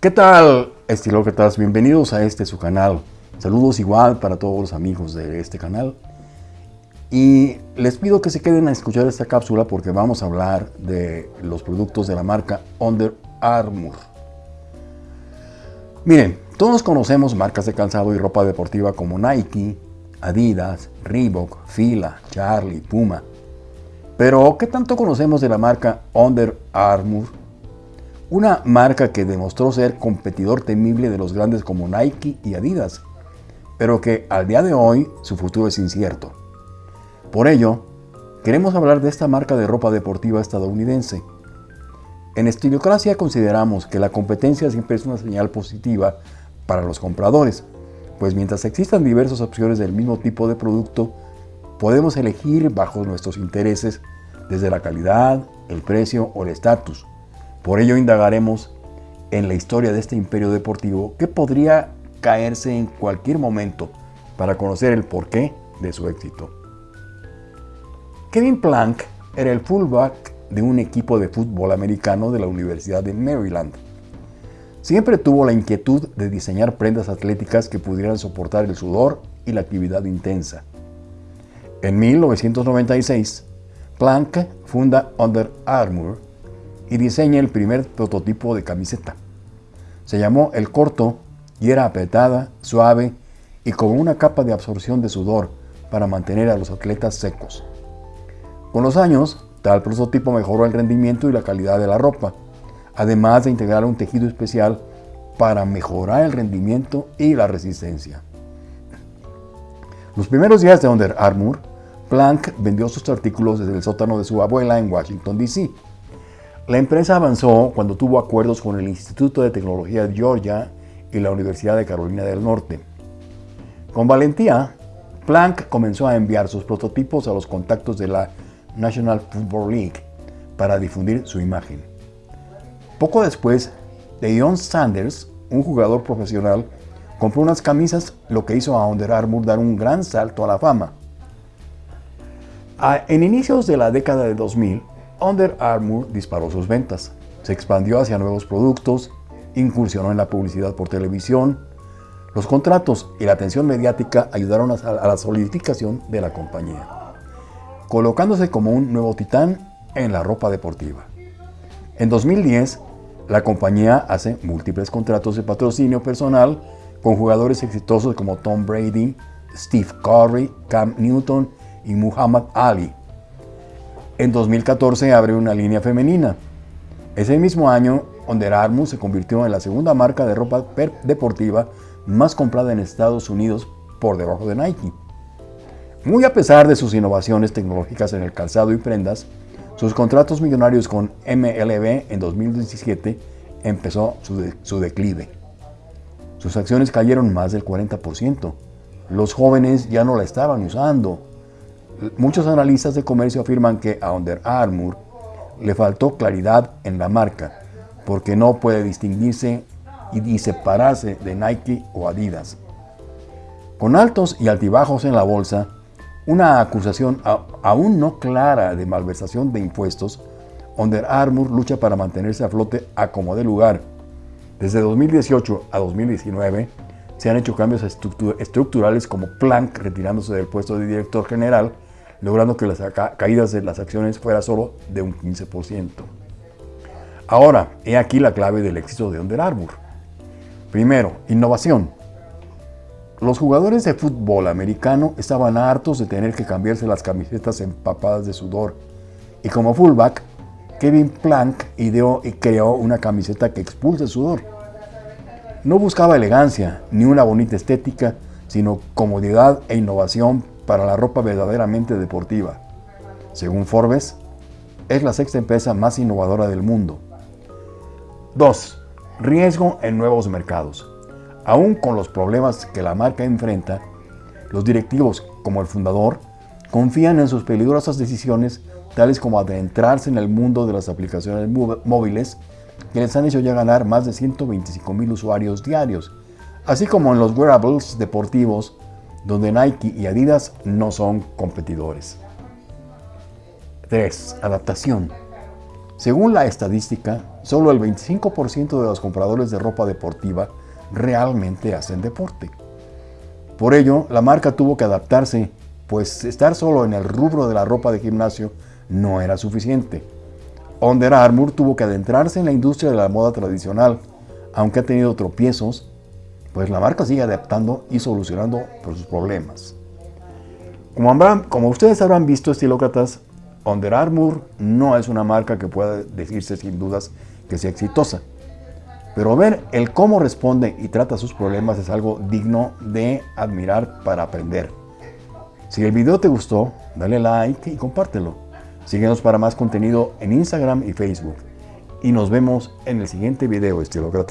¿Qué tal, estilócratas? Bienvenidos a este su canal. Saludos igual para todos los amigos de este canal. Y les pido que se queden a escuchar esta cápsula porque vamos a hablar de los productos de la marca Under Armour. Miren, todos conocemos marcas de calzado y ropa deportiva como Nike, Adidas, Reebok, Fila, Charlie, Puma. Pero, ¿qué tanto conocemos de la marca Under Armour? Una marca que demostró ser competidor temible de los grandes como Nike y Adidas, pero que al día de hoy su futuro es incierto. Por ello, queremos hablar de esta marca de ropa deportiva estadounidense. En Estilocracia consideramos que la competencia siempre es una señal positiva para los compradores, pues mientras existan diversas opciones del mismo tipo de producto, podemos elegir bajo nuestros intereses desde la calidad, el precio o el estatus. Por ello indagaremos en la historia de este imperio deportivo que podría caerse en cualquier momento para conocer el porqué de su éxito. Kevin Plank era el fullback de un equipo de fútbol americano de la Universidad de Maryland. Siempre tuvo la inquietud de diseñar prendas atléticas que pudieran soportar el sudor y la actividad intensa. En 1996, Plank funda Under Armour y diseña el primer prototipo de camiseta. Se llamó El Corto y era apretada, suave y con una capa de absorción de sudor para mantener a los atletas secos. Con los años, tal prototipo mejoró el rendimiento y la calidad de la ropa, además de integrar un tejido especial para mejorar el rendimiento y la resistencia. Los primeros días de Under Armour, Plank vendió sus artículos desde el sótano de su abuela en Washington, D.C. La empresa avanzó cuando tuvo acuerdos con el Instituto de Tecnología de Georgia y la Universidad de Carolina del Norte. Con valentía, Plank comenzó a enviar sus prototipos a los contactos de la National Football League para difundir su imagen. Poco después, Deion Sanders, un jugador profesional, compró unas camisas, lo que hizo a Under Armour dar un gran salto a la fama. En inicios de la década de 2000, Under Armour disparó sus ventas, se expandió hacia nuevos productos, incursionó en la publicidad por televisión. Los contratos y la atención mediática ayudaron a la solidificación de la compañía, colocándose como un nuevo titán en la ropa deportiva. En 2010, la compañía hace múltiples contratos de patrocinio personal con jugadores exitosos como Tom Brady, Steve Curry, Cam Newton y Muhammad Ali. En 2014 abre una línea femenina. Ese mismo año, Under Armour se convirtió en la segunda marca de ropa deportiva más comprada en Estados Unidos por debajo de Nike. Muy a pesar de sus innovaciones tecnológicas en el calzado y prendas, sus contratos millonarios con MLB en 2017 empezó su, su declive. Sus acciones cayeron más del 40%. Los jóvenes ya no la estaban usando Muchos analistas de comercio afirman que a Under Armour le faltó claridad en la marca, porque no puede distinguirse y separarse de Nike o Adidas. Con altos y altibajos en la bolsa, una acusación aún no clara de malversación de impuestos, Under Armour lucha para mantenerse a flote a como de lugar. Desde 2018 a 2019 se han hecho cambios estructurales como Planck retirándose del puesto de director general logrando que las caídas de las acciones fuera solo de un 15%. Ahora, he aquí la clave del éxito de Under Armour. Primero, innovación. Los jugadores de fútbol americano estaban hartos de tener que cambiarse las camisetas empapadas de sudor y como fullback, Kevin Plank ideó y creó una camiseta que expulse sudor. No buscaba elegancia ni una bonita estética, sino comodidad e innovación para la ropa verdaderamente deportiva. Según Forbes, es la sexta empresa más innovadora del mundo. 2. Riesgo en nuevos mercados. Aún con los problemas que la marca enfrenta, los directivos, como el fundador, confían en sus peligrosas decisiones, tales como adentrarse en el mundo de las aplicaciones móviles, que les han hecho ya ganar más de 125 mil usuarios diarios, así como en los wearables deportivos donde Nike y Adidas no son competidores. 3. Adaptación. Según la estadística, solo el 25% de los compradores de ropa deportiva realmente hacen deporte. Por ello, la marca tuvo que adaptarse, pues estar solo en el rubro de la ropa de gimnasio no era suficiente. Under Armour tuvo que adentrarse en la industria de la moda tradicional, aunque ha tenido tropiezos, pues la marca sigue adaptando y solucionando sus problemas. Como, como ustedes habrán visto, estilócratas, Under Armour no es una marca que pueda decirse sin dudas que sea exitosa. Pero ver el cómo responde y trata sus problemas es algo digno de admirar para aprender. Si el video te gustó, dale like y compártelo. Síguenos para más contenido en Instagram y Facebook. Y nos vemos en el siguiente video, estilócrata.